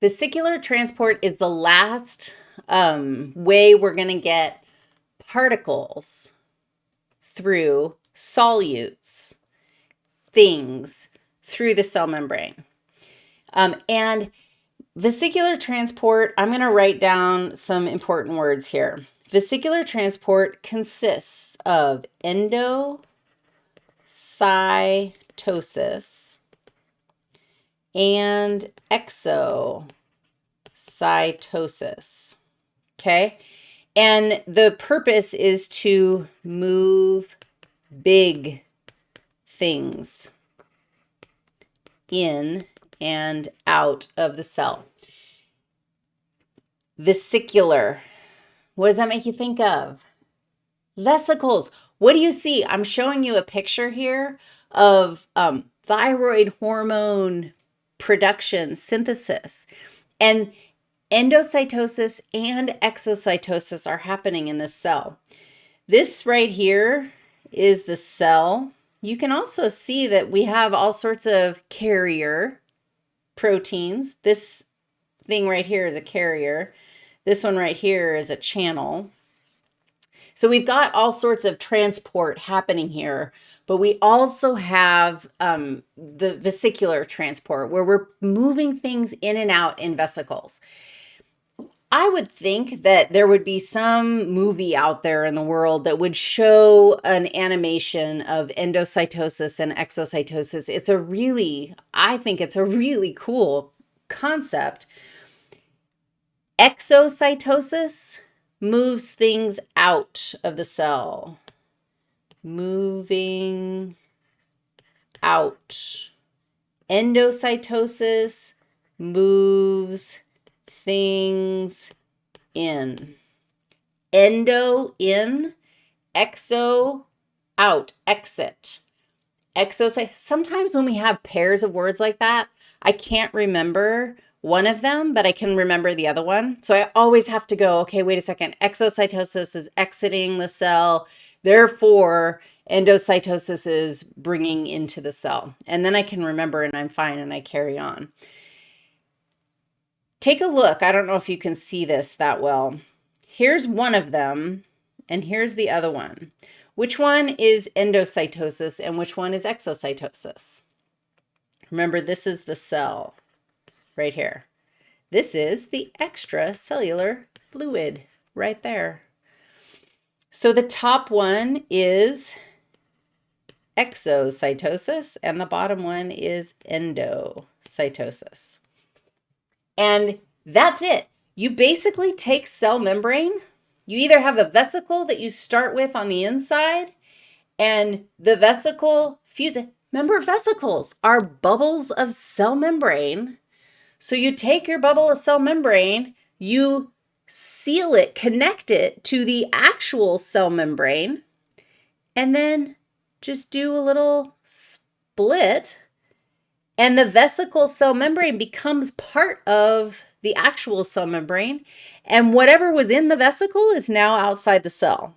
Vesicular transport is the last um, way we're going to get particles through solutes, things, through the cell membrane. Um, and vesicular transport, I'm going to write down some important words here. Vesicular transport consists of endocytosis and exocytosis. Okay. And the purpose is to move big things in and out of the cell. Vesicular. What does that make you think of? Vesicles. What do you see? I'm showing you a picture here of um, thyroid hormone production, synthesis. And endocytosis and exocytosis are happening in this cell. This right here is the cell. You can also see that we have all sorts of carrier proteins. This thing right here is a carrier. This one right here is a channel. So we've got all sorts of transport happening here but we also have um, the vesicular transport where we're moving things in and out in vesicles. I would think that there would be some movie out there in the world that would show an animation of endocytosis and exocytosis. It's a really, I think it's a really cool concept. Exocytosis moves things out of the cell moving out. Endocytosis moves things in. Endo in, exo out, exit. Exocyte. Sometimes when we have pairs of words like that, I can't remember one of them, but I can remember the other one. So I always have to go, okay, wait a second. Exocytosis is exiting the cell. Therefore, endocytosis is bringing into the cell. And then I can remember and I'm fine and I carry on. Take a look. I don't know if you can see this that well. Here's one of them and here's the other one. Which one is endocytosis and which one is exocytosis? Remember, this is the cell right here. This is the extracellular fluid right there. So the top one is exocytosis and the bottom one is endocytosis. And that's it. You basically take cell membrane. You either have a vesicle that you start with on the inside and the vesicle fuses. Remember vesicles are bubbles of cell membrane. So you take your bubble of cell membrane, you seal it, connect it to the actual cell membrane, and then just do a little split and the vesicle cell membrane becomes part of the actual cell membrane and whatever was in the vesicle is now outside the cell.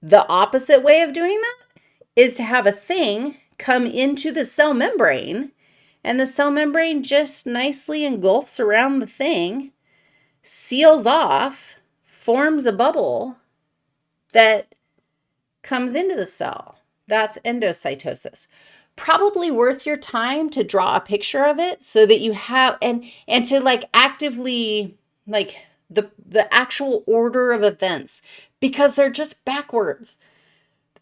The opposite way of doing that is to have a thing come into the cell membrane and the cell membrane just nicely engulfs around the thing seals off, forms a bubble that comes into the cell. That's endocytosis. Probably worth your time to draw a picture of it so that you have, and, and to like actively, like the, the actual order of events, because they're just backwards.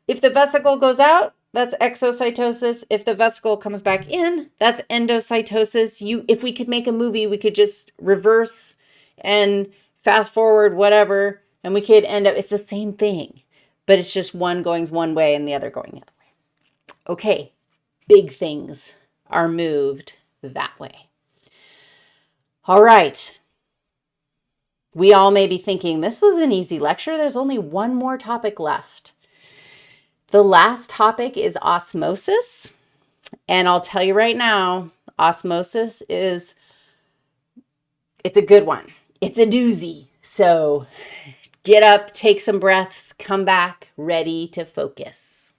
If the vesicle goes out, that's exocytosis. If the vesicle comes back in, that's endocytosis. You, if we could make a movie, we could just reverse and fast forward, whatever, and we could end up, it's the same thing, but it's just one going one way and the other going the other way. Okay, big things are moved that way. All right. We all may be thinking, this was an easy lecture. There's only one more topic left. The last topic is osmosis. And I'll tell you right now, osmosis is, it's a good one it's a doozy. So get up, take some breaths, come back ready to focus.